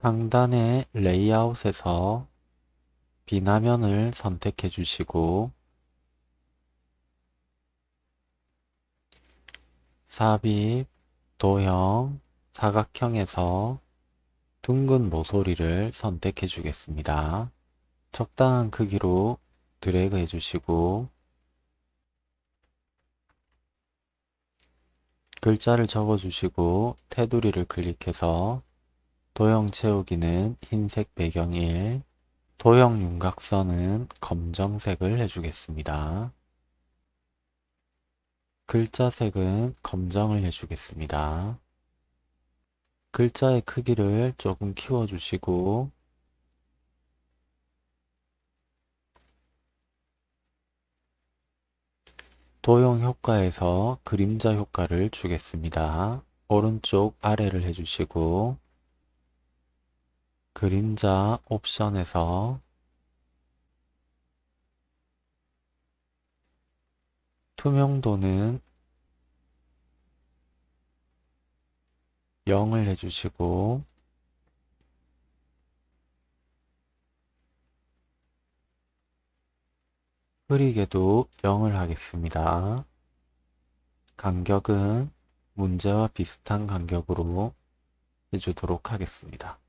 상단의 레이아웃에서 비나면을 선택해 주시고 삽입, 도형, 사각형에서 둥근 모서리를 선택해 주겠습니다. 적당한 크기로 드래그 해 주시고 글자를 적어 주시고 테두리를 클릭해서 도형 채우기는 흰색 배경 1, 도형 윤곽선은 검정색을 해주겠습니다. 글자색은 검정을 해주겠습니다. 글자의 크기를 조금 키워주시고 도형 효과에서 그림자 효과를 주겠습니다. 오른쪽 아래를 해주시고 그림자 옵션에서 투명도는 0을 해주시고 흐리게도 0을 하겠습니다. 간격은 문제와 비슷한 간격으로 해주도록 하겠습니다.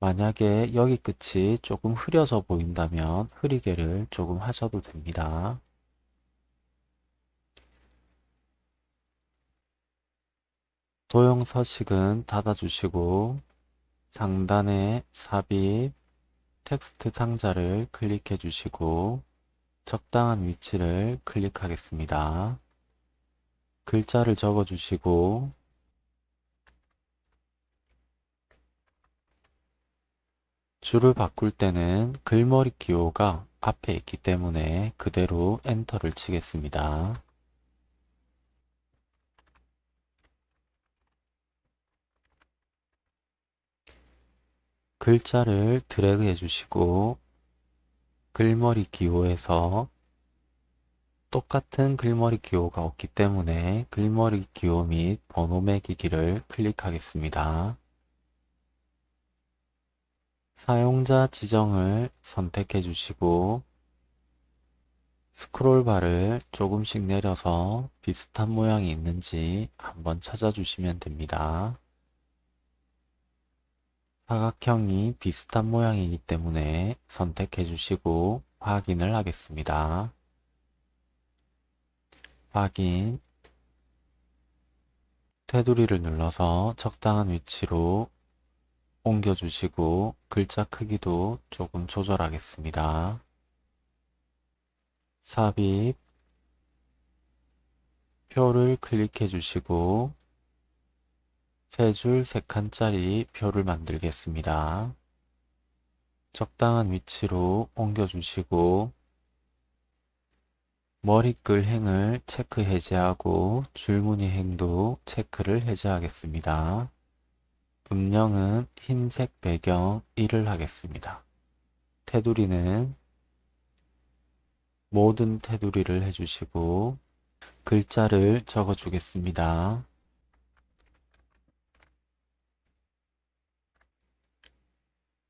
만약에 여기 끝이 조금 흐려져 보인다면 흐리게를 조금 하셔도 됩니다. 도형 서식은 닫아주시고 상단에 삽입 텍스트 상자를 클릭해 주시고 적당한 위치를 클릭하겠습니다. 글자를 적어 주시고 줄을 바꿀 때는 글머리 기호가 앞에 있기 때문에 그대로 엔터를 치겠습니다. 글자를 드래그 해주시고 글머리 기호에서 똑같은 글머리 기호가 없기 때문에 글머리 기호 및 번호 매기기를 클릭하겠습니다. 사용자 지정을 선택해 주시고 스크롤바를 조금씩 내려서 비슷한 모양이 있는지 한번 찾아주시면 됩니다. 사각형이 비슷한 모양이기 때문에 선택해 주시고 확인을 하겠습니다. 확인 테두리를 눌러서 적당한 위치로 옮겨주시고 글자 크기도 조금 조절하겠습니다. 삽입 표를 클릭해 주시고 세 줄 세 칸짜리 표를 만들겠습니다. 적당한 위치로 옮겨주시고 머리글 행을 체크 해제하고 줄무늬 행도 체크를 해제하겠습니다. 음영은 흰색 배경 1을 하겠습니다. 테두리는 모든 테두리를 해주시고 글자를 적어 주겠습니다.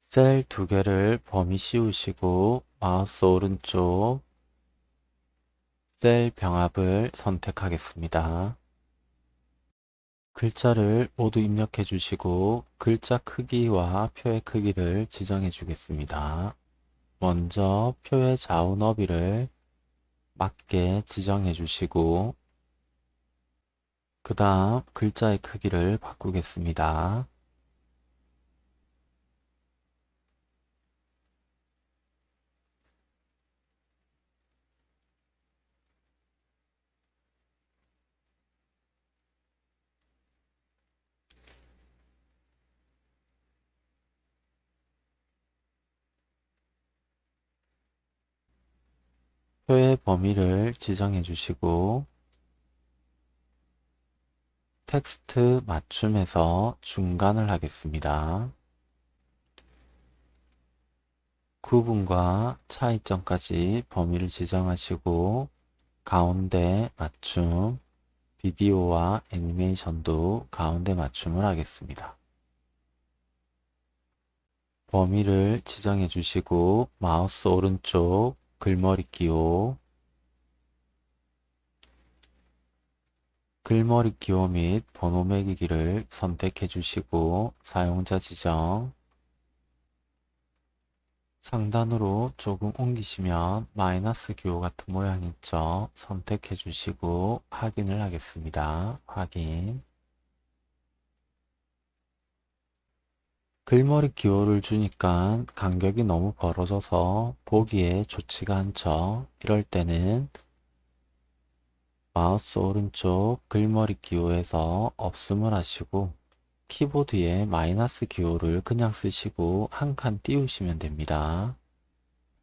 셀 두 개를 범위 씌우시고 마우스 오른쪽 셀 병합을 선택하겠습니다. 글자를 모두 입력해 주시고 글자 크기와 표의 크기를 지정해 주겠습니다. 먼저 표의 좌우 너비를 맞게 지정해 주시고 그 다음 글자의 크기를 바꾸겠습니다. 표의 범위를 지정해 주시고 텍스트 맞춤에서 중간을 하겠습니다. 구분과 차이점까지 범위를 지정하시고 가운데 맞춤, 비디오와 애니메이션도 가운데 맞춤을 하겠습니다. 범위를 지정해 주시고 마우스 오른쪽 글머리 기호 글머리 기호 및 번호 매기기를 선택해 주시고 사용자 지정 상단으로 조금 옮기시면 마이너스 기호 같은 모양이 있죠. 선택해 주시고 확인을 하겠습니다. 확인 글머리 기호를 주니까 간격이 너무 벌어져서 보기에 좋지가 않죠. 이럴 때는 마우스 오른쪽 글머리 기호에서 없음을 하시고 키보드에 마이너스 기호를 그냥 쓰시고 한 칸 띄우시면 됩니다.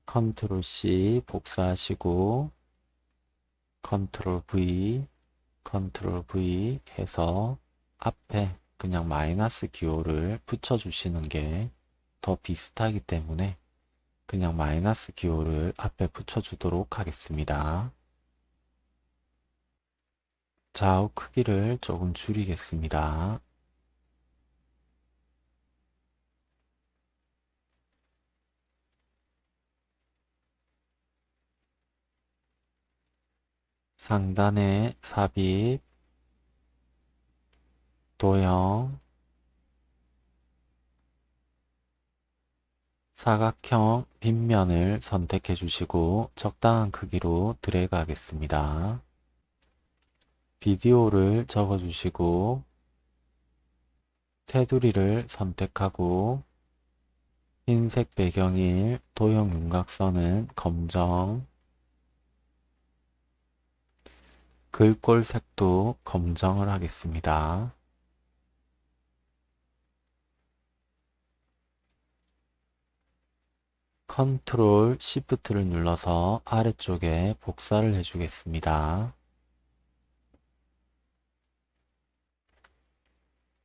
컨트롤 C 복사하시고 컨트롤 V 컨트롤 V 해서 앞에 그냥 마이너스 기호를 붙여주시는 게 더 비슷하기 때문에 그냥 마이너스 기호를 앞에 붙여주도록 하겠습니다. 좌우 크기를 조금 줄이겠습니다. 상단에 삽입, 도형, 사각형 빗면을 선택해 주시고 적당한 크기로 드래그 하겠습니다. 비디오를 적어 주시고 테두리를 선택하고 흰색 배경일 도형 윤곽선은 검정 글꼴 색도 검정을 하겠습니다. 컨트롤 시프트를 눌러서 아래쪽에 복사를 해주겠습니다.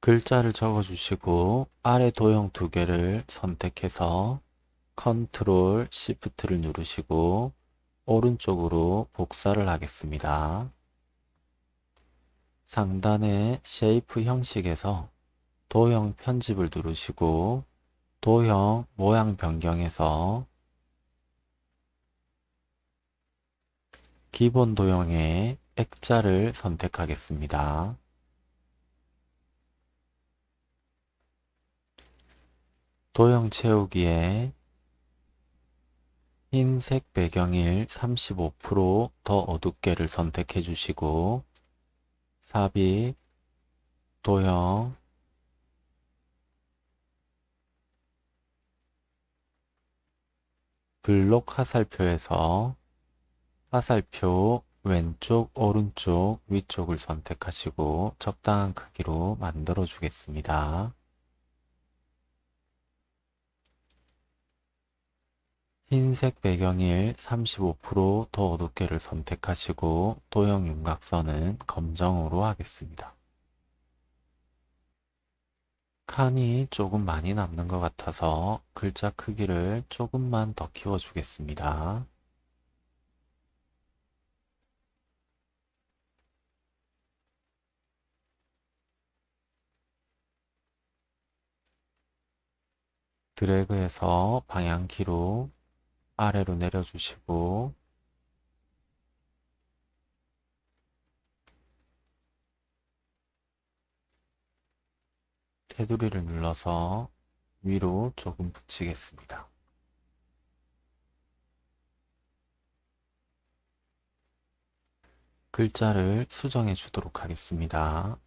글자를 적어주시고 아래 도형 두 개를 선택해서 컨트롤 시프트를 누르시고 오른쪽으로 복사를 하겠습니다. 상단의 Shape 형식에서 도형 편집을 누르시고 도형 모양 변경에서 기본 도형의 액자를 선택하겠습니다. 도형 채우기에 흰색 배경일 35%더 어둡게를 선택해 주시고 삽입, 도형, 블록 화살표에서 화살표 왼쪽, 오른쪽, 위쪽을 선택하시고 적당한 크기로 만들어 주겠습니다. 흰색 배경일 35%더 어둡게를 선택하시고 도형 윤곽선은 검정으로 하겠습니다. 칸이 조금 많이 남는 것 같아서 글자 크기를 조금만 더 키워 주겠습니다. 드래그해서 방향키로 아래로 내려주시고 테두리를 눌러서 위로 조금 붙이겠습니다. 글자를 수정해 주도록 하겠습니다.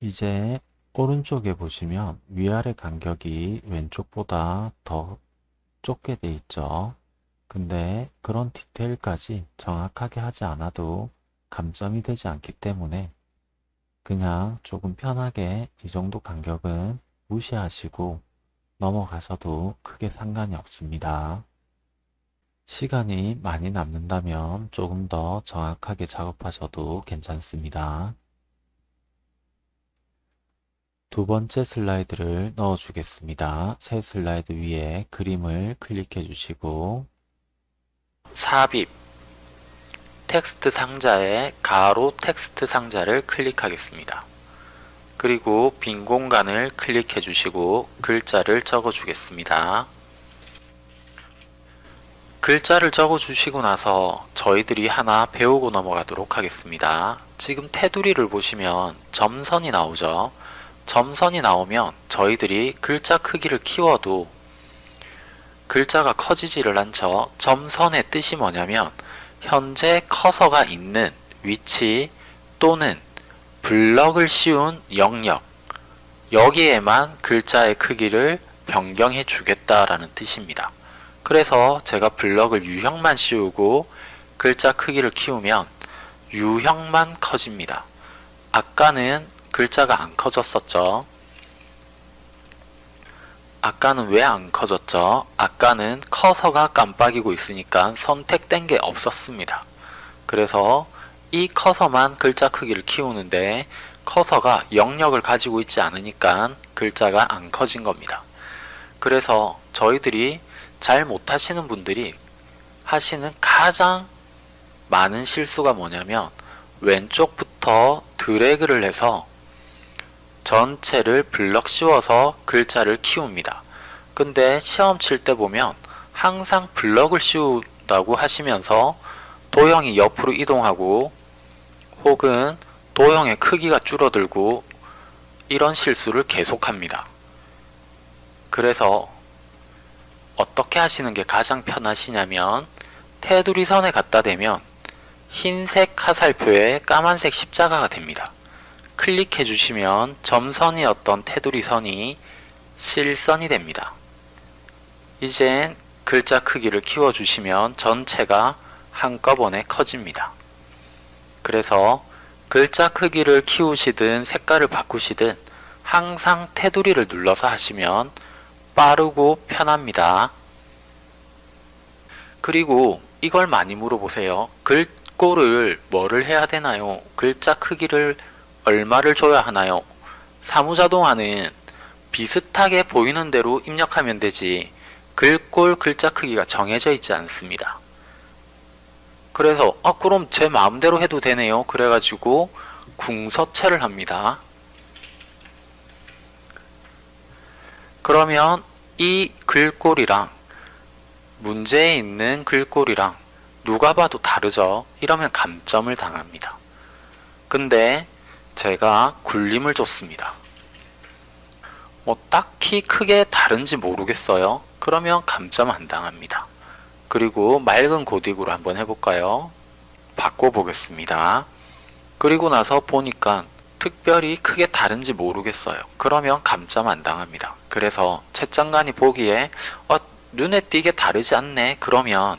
이제 오른쪽에 보시면 위아래 간격이 왼쪽보다 더 좁게 돼 있죠. 근데 그런 디테일까지 정확하게 하지 않아도 감점이 되지 않기 때문에 그냥 조금 편하게 이 정도 간격은 무시하시고 넘어가셔도 크게 상관이 없습니다. 시간이 많이 남는다면 조금 더 정확하게 작업하셔도 괜찮습니다. 두 번째 슬라이드를 넣어 주겠습니다. 새 슬라이드 위에 그림을 클릭해 주시고 삽입 텍스트 상자에 가로 텍스트 상자를 클릭하겠습니다. 그리고 빈 공간을 클릭해 주시고 글자를 적어 주겠습니다. 글자를 적어 주시고 나서 저희들이 하나 배우고 넘어가도록 하겠습니다. 지금 테두리를 보시면 점선이 나오죠. 점선이 나오면 저희들이 글자 크기를 키워도 글자가 커지지를 않죠. 점선의 뜻이 뭐냐면 현재 커서가 있는 위치 또는 블럭을 씌운 영역 여기에만 글자의 크기를 변경해 주겠다라는 뜻입니다. 그래서 제가 블럭을 유형만 씌우고 글자 크기를 키우면 유형만 커집니다. 아까는 글자가 안 커졌었죠. 아까는 왜 안 커졌죠? 아까는 커서가 깜빡이고 있으니까 선택된 게 없었습니다. 그래서 이 커서만 글자 크기를 키우는데 커서가 영역을 가지고 있지 않으니까 글자가 안 커진 겁니다. 그래서 저희들이 잘 못하시는 분들이 하시는 가장 많은 실수가 뭐냐면 왼쪽부터 드래그를 해서 전체를 블럭 씌워서 글자를 키웁니다. 근데 시험 칠 때 보면 항상 블럭을 씌운다고 하시면서 도형이 옆으로 이동하고 혹은 도형의 크기가 줄어들고 이런 실수를 계속합니다. 그래서 어떻게 하시는 게 가장 편하시냐면 테두리 선에 갖다 대면 흰색 화살표에 까만색 십자가가 됩니다. 클릭해 주시면 점선이었던 테두리 선이 실선이 됩니다. 이젠 글자 크기를 키워 주시면 전체가 한꺼번에 커집니다. 그래서 글자 크기를 키우시든 색깔을 바꾸시든 항상 테두리를 눌러서 하시면 빠르고 편합니다. 그리고 이걸 많이 물어보세요. 글꼴을 뭐를 해야 되나요? 글자 크기를 얼마를 줘야 하나요? 사무자동화는 비슷하게 보이는 대로 입력하면 되지 글꼴 글자 크기가 정해져 있지 않습니다. 그래서 아 그럼 제 마음대로 해도 되네요. 그래가지고 궁서체를 합니다. 그러면 이 글꼴이랑 문제에 있는 글꼴이랑 누가 봐도 다르죠. 이러면 감점을 당합니다. 근데 제가 굴림을 줬습니다. 뭐 딱히 크게 다른지 모르겠어요. 그러면 감점 안 당합니다. 그리고 맑은 고딕으로 한번 해볼까요? 바꿔보겠습니다. 그리고 나서 보니까 특별히 크게 다른지 모르겠어요. 그러면 감점 안 당합니다. 그래서 채점관이 보기에 어, 눈에 띄게 다르지 않네. 그러면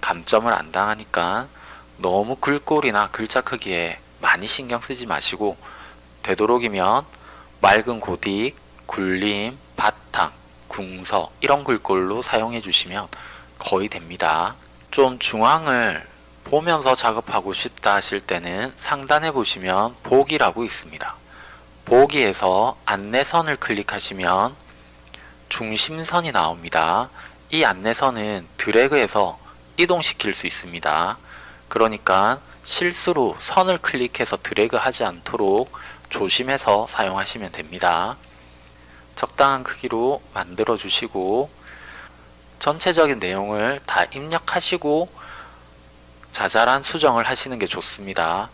감점을 안 당하니까 너무 글꼴이나 글자 크기에 많이 신경 쓰지 마시고 되도록이면 맑은 고딕, 굴림, 바탕, 궁서 이런 글꼴로 사용해 주시면 거의 됩니다. 좀 중앙을 보면서 작업하고 싶다 하실 때는 상단에 보시면 보기라고 있습니다. 보기에서 안내선을 클릭하시면 중심선이 나옵니다. 이 안내선은 드래그해서 이동시킬 수 있습니다. 그러니까 실수로 선을 클릭해서 드래그 하지 않도록 조심해서 사용하시면 됩니다. 적당한 크기로 만들어 주시고 전체적인 내용을 다 입력하시고 자잘한 수정을 하시는 게 좋습니다.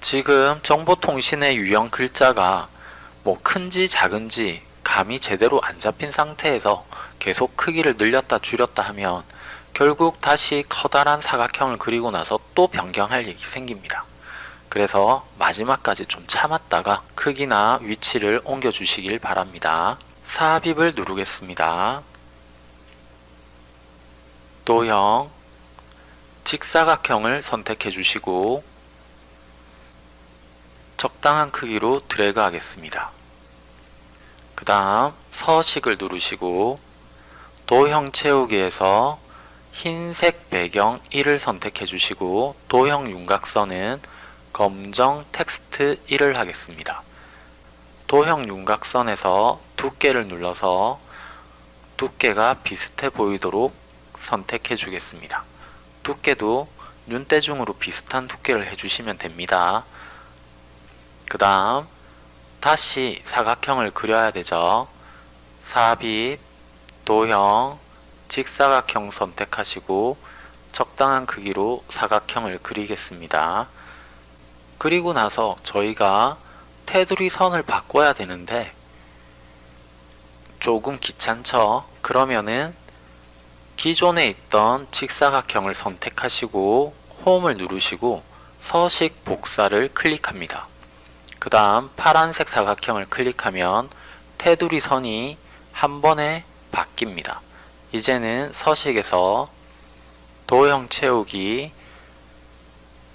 지금 정보통신의 유형 글자가 뭐 큰지 작은지 감이 제대로 안 잡힌 상태에서 계속 크기를 늘렸다 줄였다 하면 결국 다시 커다란 사각형을 그리고 나서 또 변경할 일이 생깁니다. 그래서 마지막까지 좀 참았다가 크기나 위치를 옮겨 주시길 바랍니다. 삽입을 누르겠습니다. 도형 직사각형을 선택해 주시고 적당한 크기로 드래그 하겠습니다. 그 다음 서식을 누르시고 도형 채우기에서 흰색 배경 1을 선택해 주시고 도형 윤곽선은 검정 텍스트 1을 하겠습니다. 도형 윤곽선에서 두께를 눌러서 두께가 비슷해 보이도록 선택해 주겠습니다. 두께도 눈대중으로 비슷한 두께를 해주시면 됩니다. 그 다음 다시 사각형을 그려야 되죠. 삽입, 도형, 직사각형 선택하시고 적당한 크기로 사각형을 그리겠습니다. 그리고 나서 저희가 테두리 선을 바꿔야 되는데 조금 귀찮죠? 그러면은 기존에 있던 직사각형을 선택하시고 홈을 누르시고 서식 복사를 클릭합니다. 그 다음 파란색 사각형을 클릭하면 테두리 선이 한 번에 바뀝니다. 이제는 서식에서 도형 채우기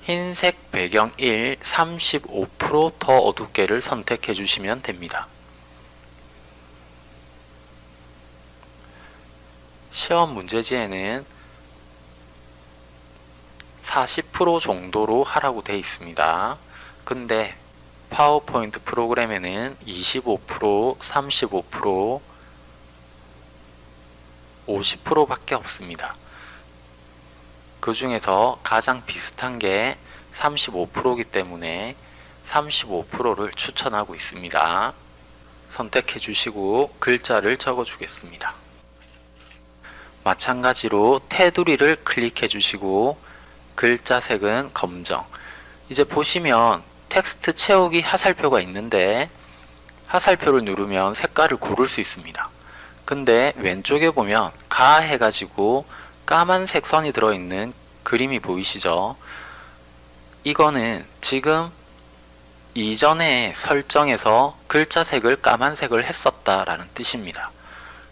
흰색 배경 1 35%더 어둡게를 선택해 주시면 됩니다. 시험 문제지에는 40% 정도로 하라고 되어 있습니다. 근데 파워포인트 프로그램에는 25%, 35%, 50% 밖에 없습니다. 그 중에서 가장 비슷한 게 35%이기 때문에 35%를 추천하고 있습니다. 선택해 주시고 글자를 적어 주겠습니다. 마찬가지로 테두리를 클릭해 주시고 글자 색은 검정 이제 보시면 텍스트 채우기 하살표가 있는데 하살표를 누르면 색깔을 고를 수 있습니다. 근데 왼쪽에 보면 가 해가지고 까만색 선이 들어있는 그림이 보이시죠? 이거는 지금 이전에 설정에서 글자색을 까만색을 했었다라는 뜻입니다.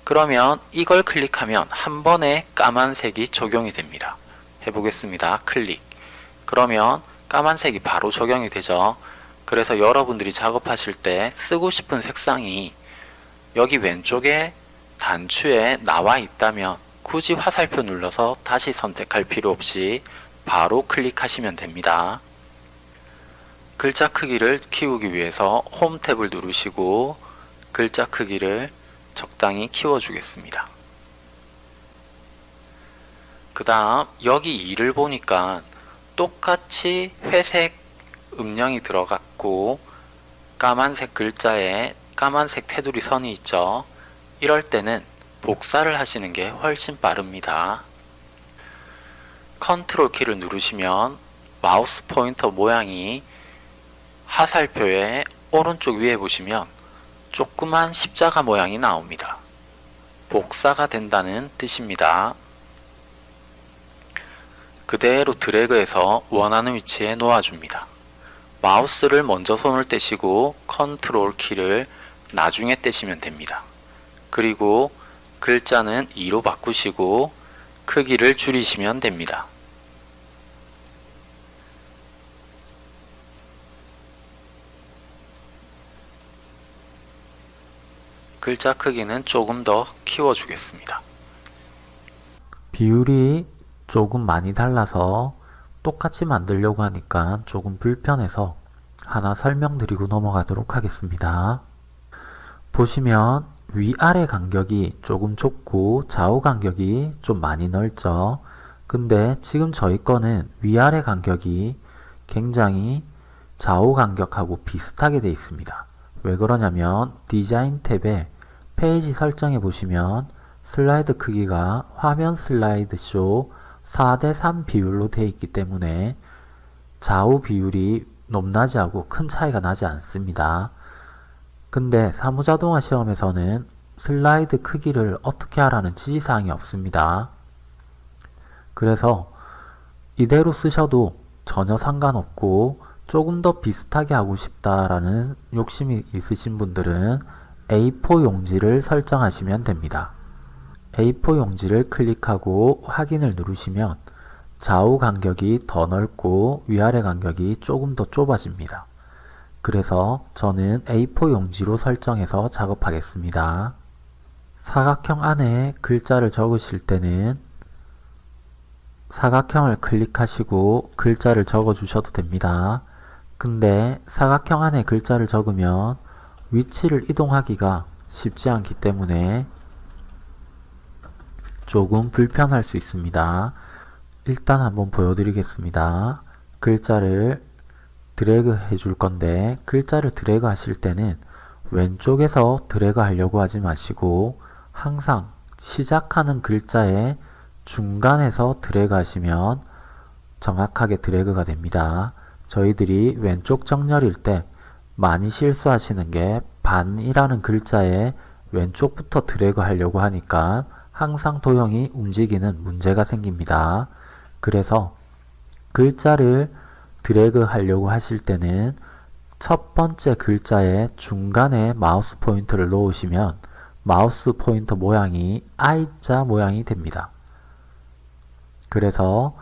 그러면 이걸 클릭하면 한 번에 까만색이 적용이 됩니다. 해보겠습니다. 클릭. 그러면 까만색이 바로 적용이 되죠. 그래서 여러분들이 작업하실 때 쓰고 싶은 색상이 여기 왼쪽에 단추에 나와 있다면 굳이 화살표 눌러서 다시 선택할 필요 없이 바로 클릭하시면 됩니다. 글자 크기를 키우기 위해서 홈 탭을 누르시고 글자 크기를 적당히 키워주겠습니다. 그 다음 여기 2를 보니까 똑같이 회색 음영이 들어갔고 까만색 글자에 까만색 테두리 선이 있죠. 이럴 때는 복사를 하시는 게 훨씬 빠릅니다. 컨트롤 키를 누르시면 마우스 포인터 모양이 화살표의 오른쪽 위에 보시면 조그만 십자가 모양이 나옵니다. 복사가 된다는 뜻입니다. 그대로 드래그해서 원하는 위치에 놓아줍니다. 마우스를 먼저 손을 떼시고 컨트롤 키를 나중에 떼시면 됩니다. 그리고 글자는 2로 바꾸시고 크기를 줄이시면 됩니다. 글자 크기는 조금 더 키워주겠습니다. 비율이 조금 많이 달라서 똑같이 만들려고 하니까 조금 불편해서 하나 설명드리고 넘어가도록 하겠습니다. 보시면 위아래 간격이 조금 좁고 좌우 간격이 좀 많이 넓죠. 근데 지금 저희 거는 위아래 간격이 굉장히 좌우 간격하고 비슷하게 되어 있습니다. 왜 그러냐면 디자인 탭에 페이지 설정해 보시면 슬라이드 크기가 화면 슬라이드 쇼 4대3 비율로 되어 있기 때문에 좌우 비율이 높낮이하고 큰 차이가 나지 않습니다. 근데 사무자동화 시험에서는 슬라이드 크기를 어떻게 하라는 지시사항이 없습니다. 그래서 이대로 쓰셔도 전혀 상관없고 조금 더 비슷하게 하고 싶다라는 욕심이 있으신 분들은 A4 용지를 설정하시면 됩니다. A4 용지를 클릭하고 확인을 누르시면 좌우 간격이 더 넓고 위아래 간격이 조금 더 좁아집니다. 그래서 저는 A4 용지로 설정해서 작업하겠습니다. 사각형 안에 글자를 적으실 때는 사각형을 클릭하시고 글자를 적어 주셔도 됩니다. 근데 사각형 안에 글자를 적으면 위치를 이동하기가 쉽지 않기 때문에 조금 불편할 수 있습니다. 일단 한번 보여드리겠습니다. 글자를 드래그 해줄 건데 글자를 드래그 하실 때는 왼쪽에서 드래그 하려고 하지 마시고 항상 시작하는 글자의 중간에서 드래그 하시면 정확하게 드래그가 됩니다. 저희들이 왼쪽 정렬일 때 많이 실수하시는 게 반이라는 글자의 왼쪽부터 드래그 하려고 하니까 항상 도형이 움직이는 문제가 생깁니다. 그래서 글자를 드래그 하려고 하실 때는 첫 번째 글자의 중간에 마우스 포인터를 놓으시면 마우스 포인터 모양이 I자 모양이 됩니다. 그래서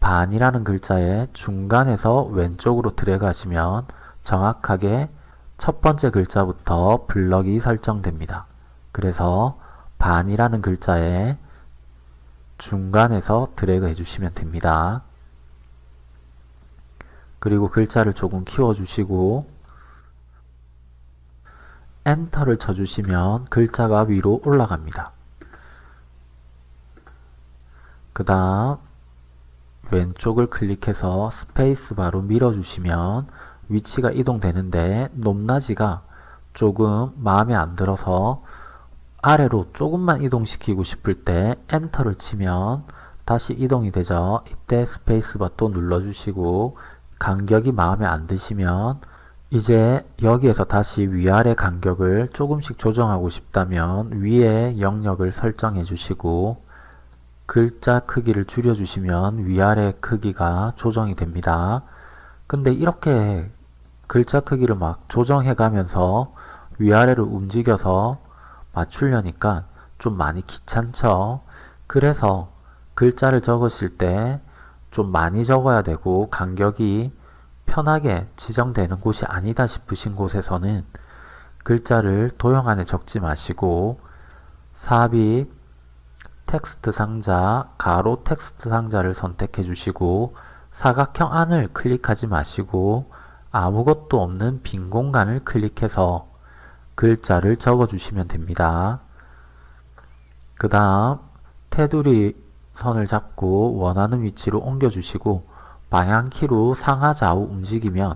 반이라는 글자의 중간에서 왼쪽으로 드래그 하시면 정확하게 첫 번째 글자부터 블럭이 설정됩니다. 그래서 반이라는 글자의 중간에서 드래그 해주시면 됩니다. 그리고 글자를 조금 키워주시고 엔터를 쳐주시면 글자가 위로 올라갑니다. 그 다음 왼쪽을 클릭해서 스페이스바로 밀어주시면 위치가 이동되는데 높낮이가 조금 마음에 안 들어서 아래로 조금만 이동시키고 싶을 때 엔터를 치면 다시 이동이 되죠. 이때 스페이스바 또 눌러주시고 간격이 마음에 안 드시면 이제 여기에서 다시 위아래 간격을 조금씩 조정하고 싶다면 위에 영역을 설정해 주시고 글자 크기를 줄여 주시면 위아래 크기가 조정이 됩니다. 근데 이렇게 글자 크기를 막 조정해 가면서 위아래를 움직여서 맞추려니까 좀 많이 귀찮죠. 그래서 글자를 적으실 때 좀 많이 적어야 되고 간격이 편하게 지정되는 곳이 아니다 싶으신 곳에서는 글자를 도형 안에 적지 마시고 삽입 텍스트 상자, 가로 텍스트 상자를 선택해 주시고 사각형 안을 클릭하지 마시고 아무것도 없는 빈 공간을 클릭해서 글자를 적어 주시면 됩니다. 그 다음 테두리 선을 잡고 원하는 위치로 옮겨 주시고 방향키로 상하 좌우 움직이면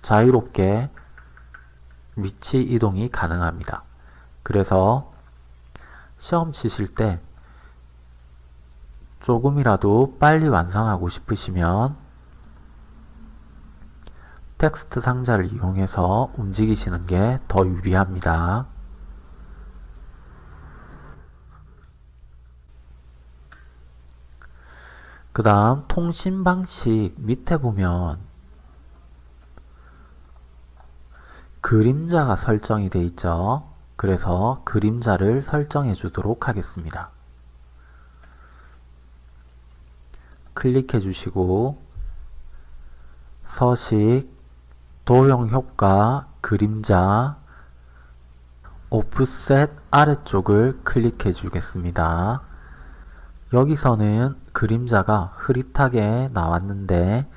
자유롭게 위치 이동이 가능합니다. 그래서 시험 치실 때 조금이라도 빨리 완성하고 싶으시면 텍스트 상자를 이용해서 움직이시는 게 더 유리합니다. 그 다음 통신 방식 밑에 보면 그림자가 설정이 되어 있죠. 그래서 그림자를 설정해 주도록 하겠습니다. 클릭해 주시고 서식, 도형 효과, 그림자, 오프셋 아래쪽을 클릭해 주겠습니다. 여기서는 그림자가 흐릿하게 나왔는데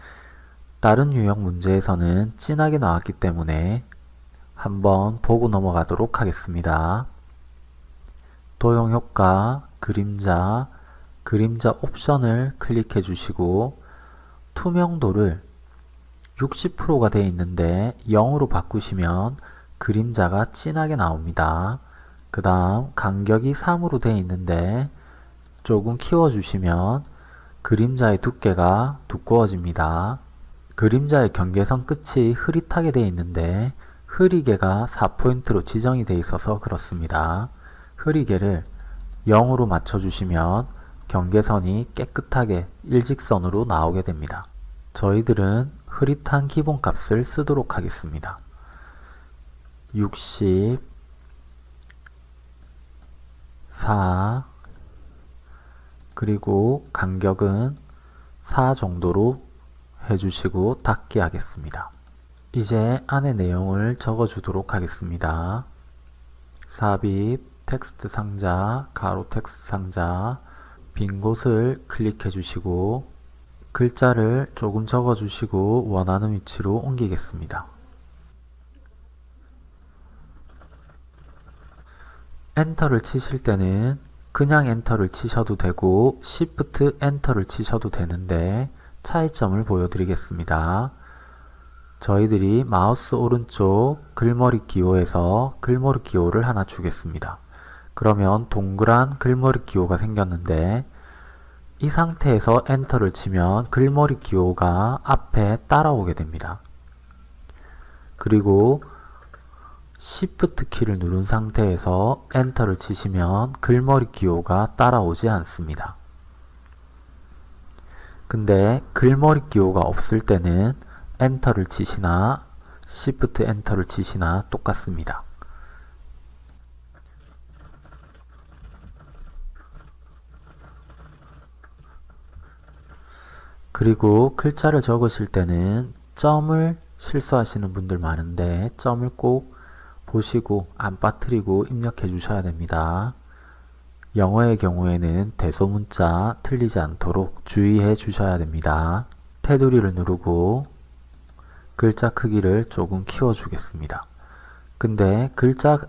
다른 유형 문제에서는 진하게 나왔기 때문에 한번 보고 넘어가도록 하겠습니다. 도형 효과, 그림자, 그림자 옵션을 클릭해 주시고 투명도를 60%가 되어 있는데 0으로 바꾸시면 그림자가 진하게 나옵니다. 그 다음 간격이 3으로 되어 있는데 조금 키워주시면 그림자의 두께가 두꺼워집니다. 그림자의 경계선 끝이 흐릿하게 되어 있는데 흐리개가 4포인트로 지정이 되어 있어서 그렇습니다. 흐리개를 0으로 맞춰주시면 경계선이 깨끗하게 일직선으로 나오게 됩니다. 저희들은 흐릿한 기본값을 쓰도록 하겠습니다. 60 4 그리고 간격은 4 정도로 해주시고 닫기 하겠습니다. 이제 안에 내용을 적어 주도록 하겠습니다. 삽입, 텍스트 상자, 가로 텍스트 상자, 빈 곳을 클릭해 주시고 글자를 조금 적어 주시고 원하는 위치로 옮기겠습니다. 엔터를 치실 때는 그냥 엔터를 치셔도 되고 Shift 엔터를 치셔도 되는데 차이점을 보여드리겠습니다. 저희들이 마우스 오른쪽 글머리 기호에서 글머리 기호를 하나 주겠습니다. 그러면 동그란 글머리 기호가 생겼는데 이 상태에서 엔터를 치면 글머리 기호가 앞에 따라오게 됩니다. 그리고 Shift 키를 누른 상태에서 엔터를 치시면 글머리 기호가 따라오지 않습니다. 근데 글머리 기호가 없을 때는 엔터를 치시나 Shift 엔터를 치시나 똑같습니다. 그리고 글자를 적으실 때는 점을 실수하시는 분들 많은데 점을 꼭 보시고 안 빠뜨리고 입력해 주셔야 됩니다. 영어의 경우에는 대소문자 틀리지 않도록 주의해 주셔야 됩니다. 테두리를 누르고 글자 크기를 조금 키워 주겠습니다. 근데 글자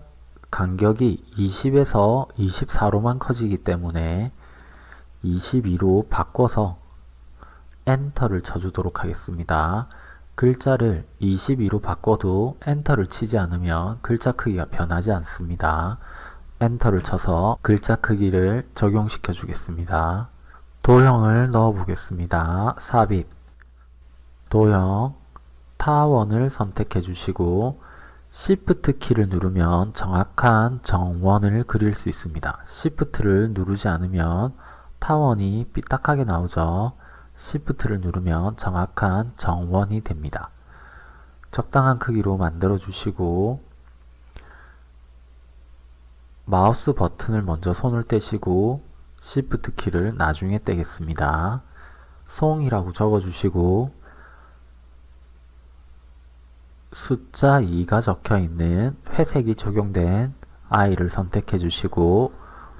간격이 20에서 24로만 커지기 때문에 22로 바꿔서 엔터를 쳐주도록 하겠습니다. 글자를 22로 바꿔도 엔터를 치지 않으면 글자 크기가 변하지 않습니다. 엔터를 쳐서 글자 크기를 적용시켜 주겠습니다. 도형을 넣어 보겠습니다. 삽입 도형 타원을 선택해 주시고 Shift 키를 누르면 정확한 정원을 그릴 수 있습니다. Shift를 누르지 않으면 타원이 삐딱하게 나오죠. Shift를 누르면 정확한 정원이 됩니다. 적당한 크기로 만들어 주시고 마우스 버튼을 먼저 손을 떼시고 Shift 키를 나중에 떼겠습니다. 송이라고 적어 주시고 숫자 2가 적혀 있는 회색이 적용된 I를 선택해 주시고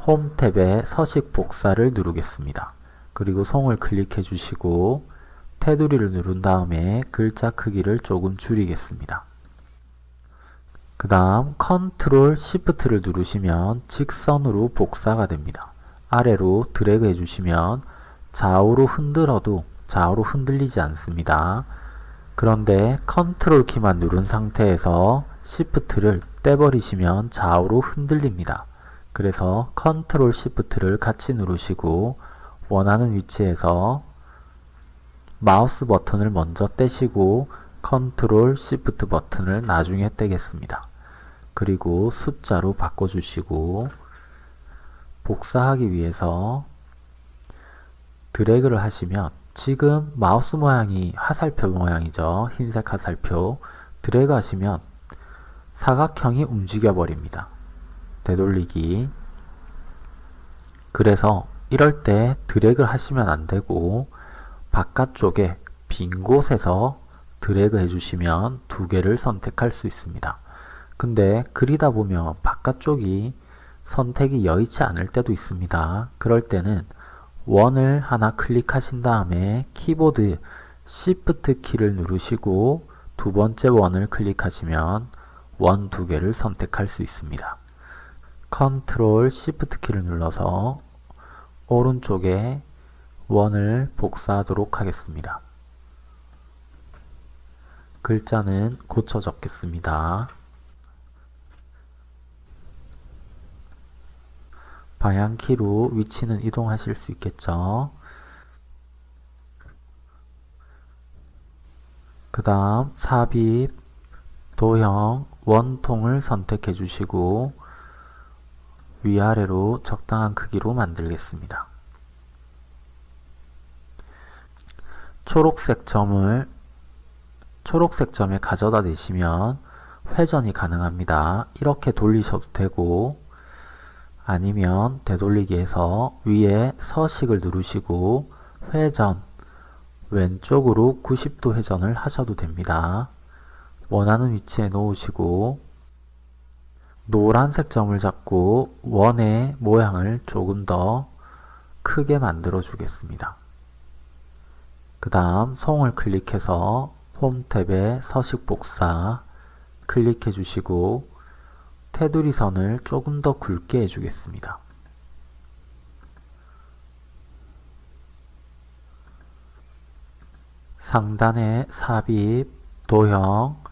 홈 탭에 서식 복사를 누르겠습니다. 그리고 송을 클릭해 주시고 테두리를 누른 다음에 글자 크기를 조금 줄이겠습니다. 그 다음 컨트롤 시프트를 누르시면 직선으로 복사가 됩니다. 아래로 드래그 해주시면 좌우로 흔들어도 좌우로 흔들리지 않습니다. 그런데 컨트롤 키만 누른 상태에서 시프트를 떼버리시면 좌우로 흔들립니다. 그래서 컨트롤 시프트를 같이 누르시고 원하는 위치에서 마우스 버튼을 먼저 떼시고 컨트롤 시프트 버튼을 나중에 떼겠습니다. 그리고 숫자로 바꿔주시고 복사하기 위해서 드래그를 하시면 지금 마우스 모양이 화살표 모양이죠. 흰색 화살표 드래그 하시면 사각형이 움직여 버립니다. 되돌리기 그래서 이럴 때 드래그를 하시면 안되고 바깥쪽에 빈 곳에서 드래그 해주시면 두 개를 선택할 수 있습니다. 근데 그리다 보면 바깥쪽이 선택이 여의치 않을 때도 있습니다. 그럴 때는 원을 하나 클릭하신 다음에 키보드 Shift 키를 누르시고 두 번째 원을 클릭하시면 원 두 개를 선택할 수 있습니다. 컨트롤 Shift 키를 눌러서 오른쪽에 원을 복사하도록 하겠습니다. 글자는 고쳐 적겠습니다. 방향키로 위치는 이동하실 수 있겠죠. 그 다음 삽입, 도형, 원통을 선택해 주시고 위아래로 적당한 크기로 만들겠습니다. 초록색 점을 초록색 점에 가져다 대시면 회전이 가능합니다. 이렇게 돌리셔도 되고 아니면 되돌리기 해서 위에 서식을 누르시고 회전 왼쪽으로 90도 회전을 하셔도 됩니다. 원하는 위치에 놓으시고 노란색 점을 잡고 원의 모양을 조금 더 크게 만들어 주겠습니다. 그 다음 송을 클릭해서 폼 탭의 서식 복사 클릭해 주시고 테두리 선을 조금 더 굵게 해주겠습니다. 상단에 삽입, 도형,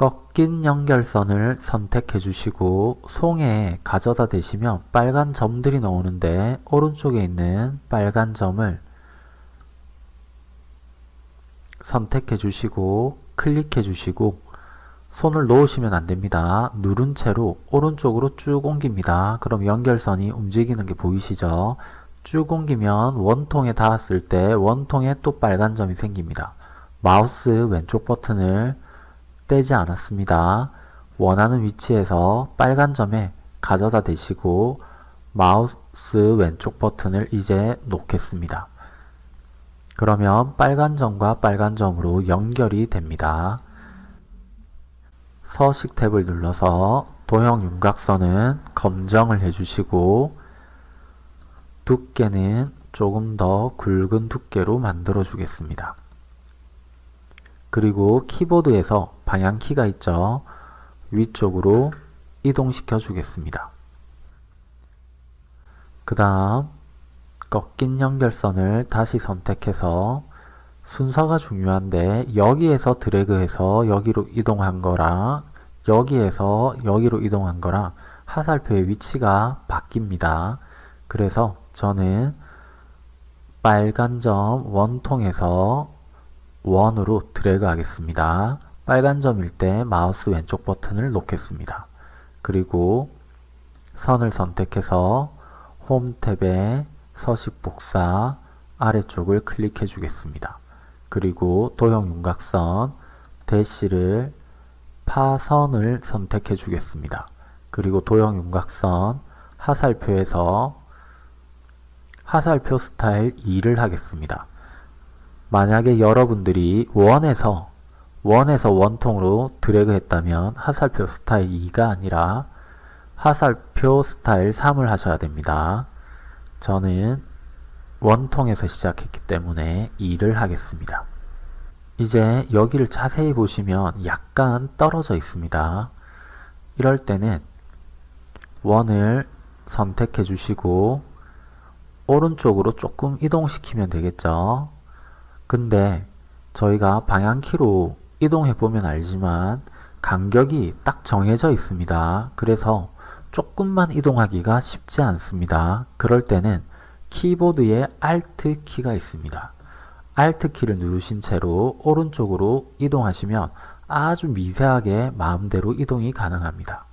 꺾인 연결선을 선택해 주시고 송에 가져다 대시면 빨간 점들이 나오는데 오른쪽에 있는 빨간 점을 선택해 주시고 클릭해 주시고 손을 놓으시면 안됩니다. 누른 채로 오른쪽으로 쭉 옮깁니다. 그럼 연결선이 움직이는 게 보이시죠? 쭉 옮기면 원통에 닿았을 때 원통에 또 빨간 점이 생깁니다. 마우스 왼쪽 버튼을 떼지 않았습니다. 원하는 위치에서 빨간 점에 가져다 대시고 마우스 왼쪽 버튼을 이제 놓겠습니다. 그러면 빨간 점과 빨간 점으로 연결이 됩니다. 서식 탭을 눌러서 도형 윤곽선은 검정을 해주시고 두께는 조금 더 굵은 두께로 만들어 주겠습니다. 그리고 키보드에서 방향키가 있죠. 위쪽으로 이동시켜 주겠습니다. 그 다음 꺾인 연결선을 다시 선택해서 순서가 중요한데 여기에서 드래그해서 여기로 이동한 거랑 여기에서 여기로 이동한 거랑 하살표의 위치가 바뀝니다. 그래서 저는 빨간 점 원통에서 원으로 드래그 하겠습니다. 빨간 점일 때 마우스 왼쪽 버튼을 놓겠습니다. 그리고 선을 선택해서 홈 탭에 서식 복사 아래쪽을 클릭해 주겠습니다. 그리고 도형 윤곽선 대시를 파선을 선택해 주겠습니다. 그리고 도형 윤곽선 하살표에서 하살표 스타일 2를 하겠습니다. 만약에 여러분들이 원에서 원에서 원통으로 드래그 했다면 하살표 스타일 2가 아니라 하살표 스타일 3을 하셔야 됩니다. 저는 원통에서 시작했기 때문에 2를 하겠습니다. 이제 여기를 자세히 보시면 약간 떨어져 있습니다. 이럴 때는 원을 선택해 주시고 오른쪽으로 조금 이동시키면 되겠죠. 근데 저희가 방향키로 이동해 보면 알지만 간격이 딱 정해져 있습니다. 그래서 조금만 이동하기가 쉽지 않습니다. 그럴 때는 키보드에 Alt 키가 있습니다. Alt 키를 누르신 채로 오른쪽으로 이동하시면 아주 미세하게 마음대로 이동이 가능합니다.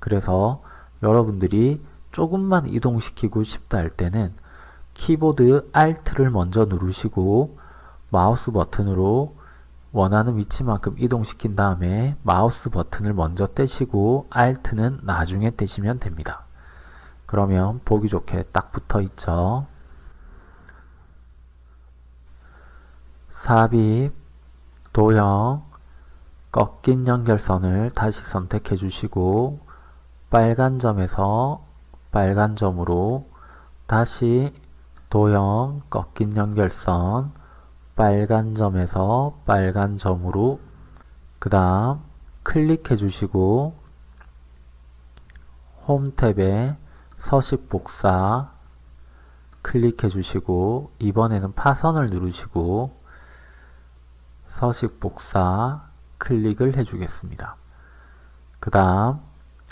그래서 여러분들이 조금만 이동시키고 싶다 할 때는 키보드 Alt를 먼저 누르시고 마우스 버튼으로 원하는 위치만큼 이동시킨 다음에 마우스 버튼을 먼저 떼시고 Alt는 나중에 떼시면 됩니다. 그러면 보기 좋게 딱 붙어 있죠. 삽입, 도형, 꺾인 연결선을 다시 선택해 주시고 빨간 점에서 빨간 점으로 다시 도형, 꺾인 연결선, 빨간 점에서 빨간 점으로 그 다음 클릭해 주시고 홈 탭에 서식 복사 클릭해 주시고 이번에는 파선을 누르시고 서식 복사 클릭을 해 주겠습니다. 그 다음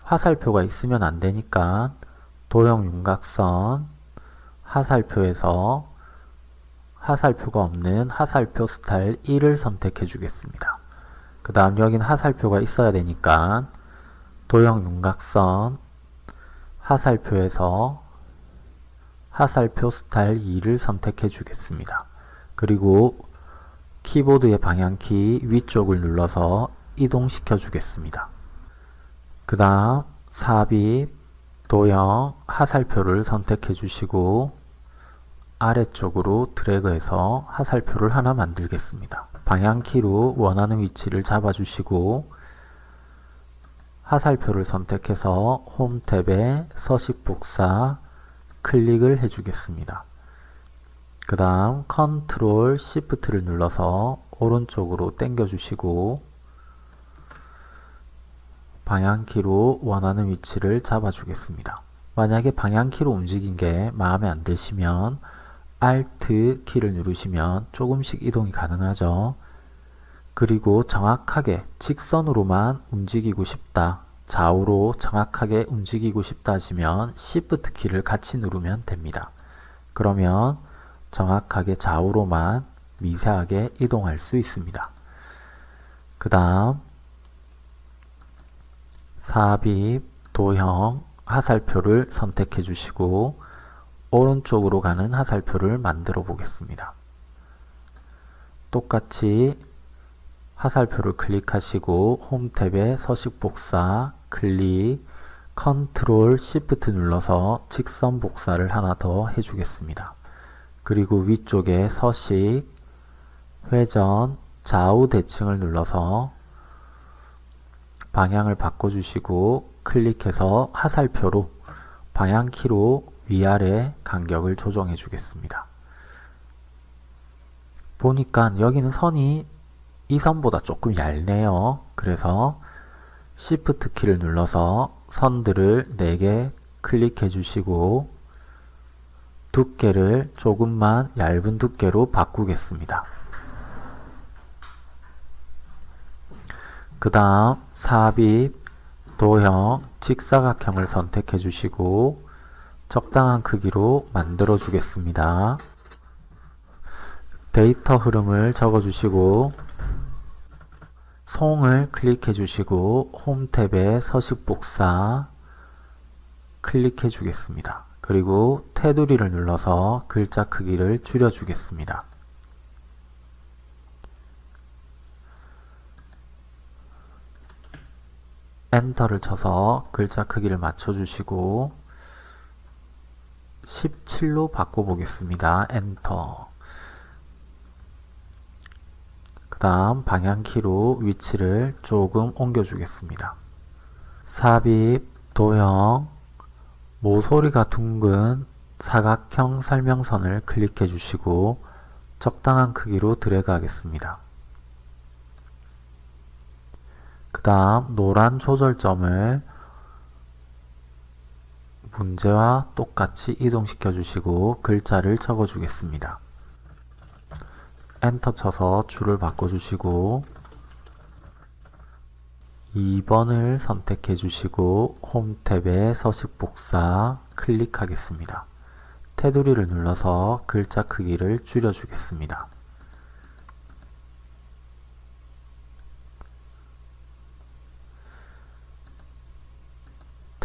화살표가 있으면 안 되니까 도형 윤곽선 하살표에서 하살표가 없는 하살표 스타일 1을 선택해 주겠습니다. 그 다음 여긴 하살표가 있어야 되니까 도형 윤곽선 하살표에서 하살표 스타일 2를 선택해 주겠습니다. 그리고 키보드의 방향키 위쪽을 눌러서 이동시켜 주겠습니다. 그 다음 삽입, 도형, 하살표를 선택해 주시고 아래쪽으로 드래그해서 하살표를 하나 만들겠습니다. 방향키로 원하는 위치를 잡아주시고 화살표를 선택해서 홈 탭에 서식 복사 클릭을 해주겠습니다. 그 다음 컨트롤 시프트를 눌러서 오른쪽으로 당겨 주시고 방향키로 원하는 위치를 잡아 주겠습니다. 만약에 방향키로 움직인 게 마음에 안 드시면 Alt 키를 누르시면 조금씩 이동이 가능하죠. 그리고 정확하게 직선으로만 움직이고 싶다. 좌우로 정확하게 움직이고 싶다 하시면 Shift 키를 같이 누르면 됩니다. 그러면 정확하게 좌우로만 미세하게 이동할 수 있습니다. 그 다음 삽입, 도형, 하살표를 선택해 주시고 오른쪽으로 가는 하살표를 만들어 보겠습니다. 똑같이 화살표를 클릭하시고 홈 탭에 서식 복사 클릭 컨트롤 시프트 눌러서 직선 복사를 하나 더 해주겠습니다. 그리고 위쪽에 서식 회전 좌우 대칭을 눌러서 방향을 바꿔주시고 클릭해서 화살표로 방향키로 위아래 간격을 조정해 주겠습니다. 보니까 여기는 선이 이 선보다 조금 얇네요. 그래서 Shift 키를 눌러서 선들을 4개 클릭해 주시고 두께를 조금만 얇은 두께로 바꾸겠습니다. 그 다음 삽입, 도형, 직사각형을 선택해 주시고 적당한 크기로 만들어 주겠습니다. 데이터 흐름을 적어 주시고 송을 클릭해 주시고 홈 탭에 서식 복사 클릭해 주겠습니다. 그리고 테두리를 눌러서 글자 크기를 줄여 주겠습니다. 엔터를 쳐서 글자 크기를 맞춰 주시고 17로 바꿔 보겠습니다. 엔터 그 다음 방향키로 위치를 조금 옮겨 주겠습니다. 삽입, 도형, 모서리가 둥근 사각형 설명선을 클릭해 주시고 적당한 크기로 드래그 하겠습니다. 그 다음 노란 조절점을 문제와 똑같이 이동시켜 주시고 글자를 적어 주겠습니다. 엔터 쳐서 줄을 바꿔 주시고 2번을 선택해 주시고 홈 탭에 서식 복사 클릭하겠습니다. 테두리를 눌러서 글자 크기를 줄여 주겠습니다.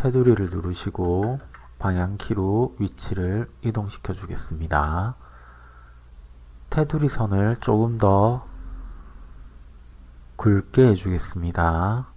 테두리를 누르시고 방향키로 위치를 이동시켜 주겠습니다. 테두리 선을 조금 더 굵게 해주겠습니다.